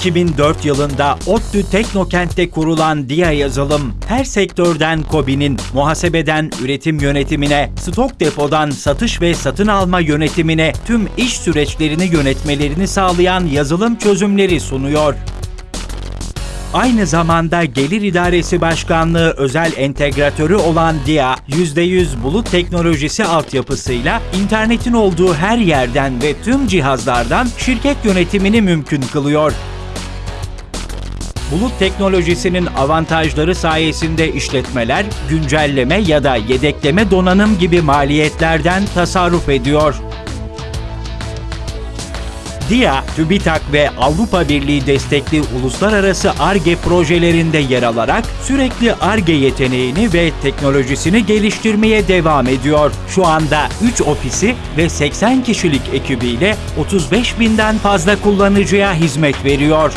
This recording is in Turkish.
2004 yılında ODTÜ Teknokent'te kurulan DIA Yazılım, her sektörden KOBİ'nin muhasebeden üretim yönetimine, stok depodan satış ve satın alma yönetimine tüm iş süreçlerini yönetmelerini sağlayan yazılım çözümleri sunuyor. Aynı zamanda Gelir İdaresi Başkanlığı özel entegratörü olan DIA, %100 bulut teknolojisi altyapısıyla internetin olduğu her yerden ve tüm cihazlardan şirket yönetimini mümkün kılıyor. Bulut teknolojisinin avantajları sayesinde işletmeler güncelleme ya da yedekleme donanım gibi maliyetlerden tasarruf ediyor. DIA, TÜBİTAK ve Avrupa Birliği destekli uluslararası ARGE projelerinde yer alarak sürekli ARGE yeteneğini ve teknolojisini geliştirmeye devam ediyor. Şu anda 3 ofisi ve 80 kişilik ekibiyle 35 binden fazla kullanıcıya hizmet veriyor.